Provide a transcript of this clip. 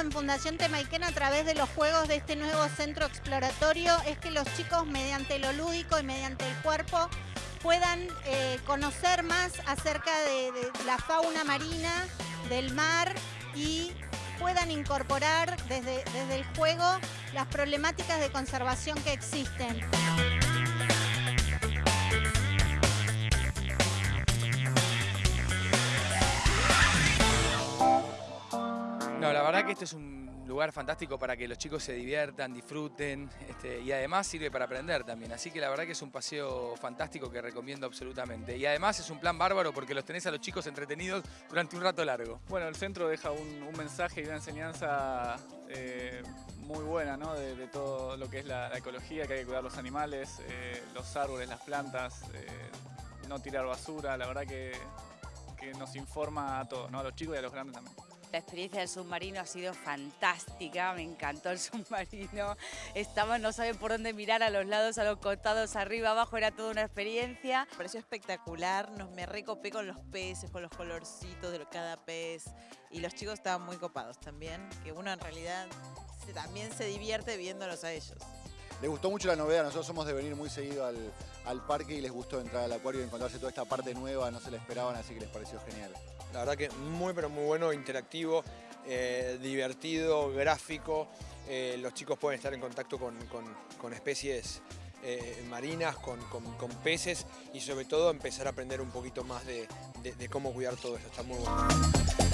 en Fundación Temaiken a través de los juegos de este nuevo centro exploratorio es que los chicos mediante lo lúdico y mediante el cuerpo puedan eh, conocer más acerca de, de la fauna marina, del mar y puedan incorporar desde, desde el juego las problemáticas de conservación que existen. La verdad que este es un lugar fantástico para que los chicos se diviertan, disfruten este, y además sirve para aprender también. Así que la verdad que es un paseo fantástico que recomiendo absolutamente. Y además es un plan bárbaro porque los tenés a los chicos entretenidos durante un rato largo. Bueno, el centro deja un, mensaje y una enseñanza eh, muy buena ¿no? de, todo lo que es la, la, ecología, que hay que cuidar los animales, eh, los árboles, las plantas, eh, no tirar basura. La verdad que, que nos informa a todos, ¿no? a los chicos y a los grandes también. La experiencia del submarino ha sido fantástica, me encantó el submarino. Estamos, no saben por dónde mirar, a los lados, a los costados, arriba, abajo, era toda una experiencia. Me pareció espectacular, nos me recopé con los peces, con los colorcitos de cada pez y los chicos estaban muy copados también, que uno en realidad también se divierte viéndolos a ellos. Les gustó mucho la novedad, nosotros somos de venir muy seguido al, al, parque y les gustó entrar al acuario y encontrarse toda esta parte nueva, no se la esperaban, así que les pareció genial. La verdad que muy pero muy bueno, interactivo, eh, divertido, gráfico, eh, los chicos pueden estar en contacto con, con, especies eh, marinas, con, con, peces y sobre todo empezar a aprender un poquito más de, de, de cómo cuidar todo esto, está muy bueno.